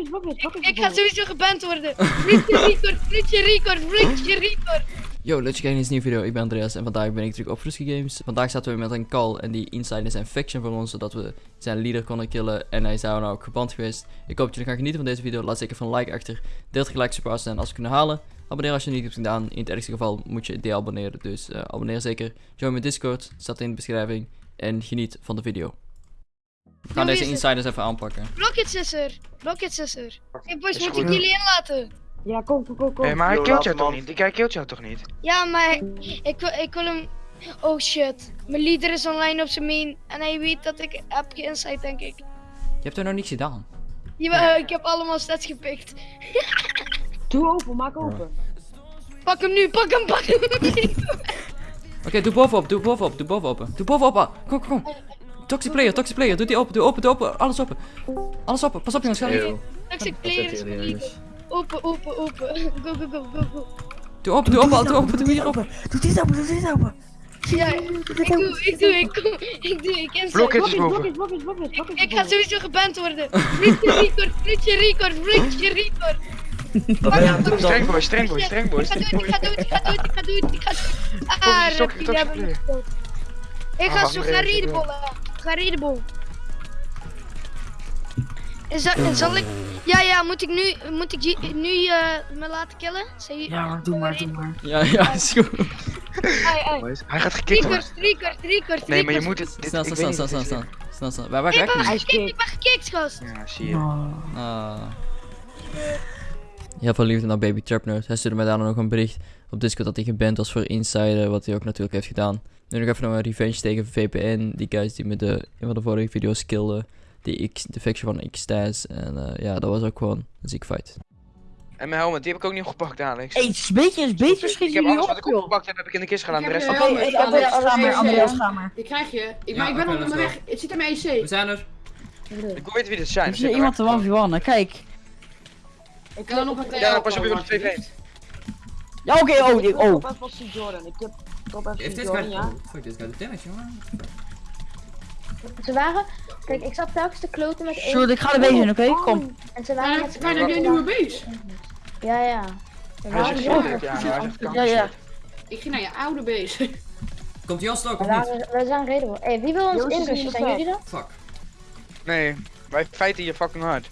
Ik ga sowieso geband worden. Vloedje record, vloedje record, vloedje record. Yo, leuk dat je kijkt naar deze nieuwe video. Ik ben Andreas en vandaag ben ik terug op Frisky Games. Vandaag zaten we met een call en die insider zijn faction voor ons, zodat we zijn leader konden killen. En hij is daar nou ook geband geweest. Ik hoop dat jullie gaan genieten van deze video. Laat zeker van een like achter. Deel het gelijk super en als we kunnen halen. Abonneer als je het niet hebt gedaan. In het ergste geval moet je deabonneren. Dus eh, abonneer zeker. Join mijn Discord, staat in de beschrijving. En geniet van de video. We gaan Yo, deze insiders even aanpakken. Rocket is er. Rocket is er. Hey boys, moet ik jullie inlaten? Ja, kom, kom, kom, kom. Hé, maar hij killt jou toch niet? Hij killt jou toch niet? Ja, maar ik, wil- ik wil hem... Oh shit. Mijn leader is online op zijn main. En hij weet dat ik heb geïnsight, denk ik. Je hebt er nog niks gedaan. Jawel, ik heb allemaal stats gepikt. Doe open, maak open. Pak hem nu, pak hem, pak hem. Oké, doe bovenop, doe bovenop, doe bovenop. Doe bovenop, ah. kom, kom, kom. Toxic player, toxic player, doe die open, doe open, doe open, alles open. Alles open, pas op jongens, ga niet. Toxic player is. Open, open, open. Go, go, go, go, go. Doe open, doe open, doe open, doe hier open. Doe dit open, doe dit open. Ja, ik doe, ik doe, ik kom, ik doe, ik blokjes, blokjes. Ik ga sowieso geband worden. Vloedje record, vloedje record, vloedje record. Streng boy, streng boy, streng boy. Ik ga dood, ik ga dood, ik ga dood, ik ga dood, ik ga dood. Ah. Ik Ah, ga wacht, zo gaan redenbollen. Ga redenbol. En zal, en zal ik... Ja, ja, moet ik nu, moet ik nu eh, me laten killen? Zeg Ja, maar doe maar, doe maar. Ja, ja, is goed. Ai, ai. Hij gaat gekikt worden. Record, record, record, Nee, maar je moet het... dit- Snel, snel, snel, niet snel, snel, snel. Snel, snel. Waar, waar Ik ben gekikt, ik ben gekikt, gast. is. Ja, zie je. Oh. Ah. Heel veel liefde naar Baby Trap Nerd. Hij stuurde mij daarna nog een bericht op Discord dat hij geband was voor Insider, wat hij ook natuurlijk heeft gedaan. Nu nog even nog een revenge tegen VPN, die guys die me de, een van de vorige video's killden. Die X, de faction van Xtaz. En eh, ja, dat was ook gewoon een ziek fight. En mijn helmet, die heb ik ook niet opgepakt, Alex. Hey, het is een beetje, een beetje Ik schiet heb jullie alles wat op, ik opgepakt heb, heb ik in de kist gedaan. De Ik rest van Oké, ik Ja, er Alex, ga maar, ja. Die krijg je. Ik, Ja, maar ik ben onderweg. go. Het zit in mijn EC. zijn er. Ik wil weten wie dit zijn. Er Zit er iemand te weg. 1v1, hè, kijk. Ik kan nog een Ja, pas op je op twee vreemd. Ja, oké, oh, die- oh. Top FC Jordan. Ik heb Top FC Jordan, ja. Fuck, dit de damage, jongen. Ze waren, kijk, ik zat telkens te kloten met één. Zo, ik ga er bezig in, oké? Oh, Kom. En ze waren Ja, met Fijn, heb je een nieuwe base? Ja, ja. Hij ja, Ja. Ik ging naar je oude base. Komt Jan ook of niet? we zijn redelijk. Hé, wie wil ons inrusten? in de Zijn jullie dat? Fuck. Nee, wij feiten hier fucking hard.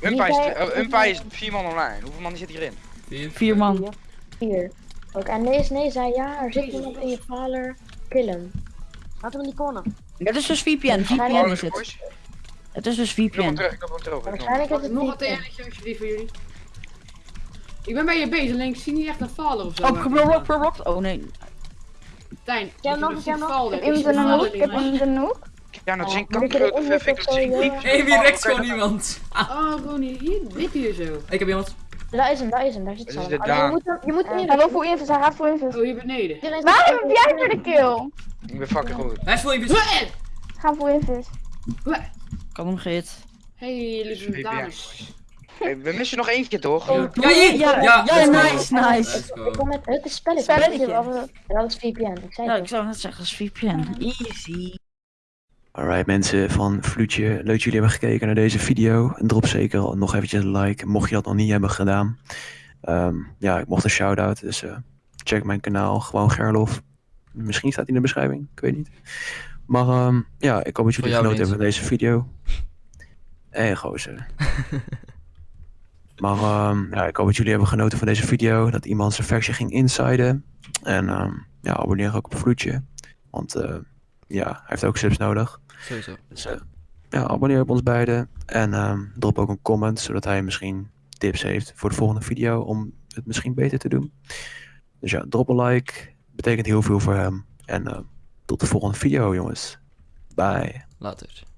Umpa is, Umpa is vier man online. Hoeveel man zit hierin? Vier. Vier man. Vier. Ook, en nee, nee, zei ja, er zit iemand in je vader. Kill hem. Laten we in die corner. Het is dus VPN, VPN is het. Het is dus Ik hem VPN. terug, ik hem terug. ik hem. Waarschijnlijk is het Nog een niet. TN'tje alsjeblieft voor jullie. Ik ben bij je base, alleen ik zie niet echt een faler of zo. Oh, geblokt, geblokt. Oh nee. Tijn, ik nog, heb ik heb nog. Ik heb een hoek, ik heb iemand in een hoek. Ja, dat Ja, zin moet ik kanker. erin Ik zetten vind of het zo, ziek. ja? Hé, wie rekt gewoon iemand? Oh, Ronnie, hier, dit hier zo. Ik heb iemand. Daar is hem, daar is hem, daar zit ze is. Je moet hem, je moet hem Hallo voor info, hij gaat voor info. Oh, hier beneden. Waarom heb jij voor de kill? Ik ben fucking goed. Hij is in Ga voor info. Kan hem gehit. Hey, lieve VPN. dames. Hey, we missen nog eentje toch? Ja, hier! Ja, ja, let's go. nice, nice. Ik kom met het is spelletje. Spelletje. Dat is VPN, ik zei Ja, ik zou net zeggen, dat is VPN. Easy. Alright mensen van Vloedje, leuk dat jullie hebben gekeken naar deze video. Drop zeker nog eventjes een like, mocht je dat nog niet hebben gedaan. Ehm, ja, ik mocht een shout-out, dus eh, check mijn kanaal, gewoon Gerlof. Misschien staat hij in de beschrijving, ik weet niet. Maar ehm, ja, ik hoop dat jullie genoten hebben van deze video. Hé gozer. maar ehm, ja, ik hoop dat jullie hebben genoten van deze video, dat iemand zijn faction ging insiden. En ja, abonneer ook op Vloedje, want eh, ja, hij heeft ook subs nodig. Sowieso. Dus eh, ja, abonneer op ons beiden. En ehm, drop ook een comment, zodat hij misschien tips heeft voor de volgende video om het misschien beter te doen. Dus ja, drop een like. Betekent heel veel voor hem. En eh, tot de volgende video, jongens. Bye. Later.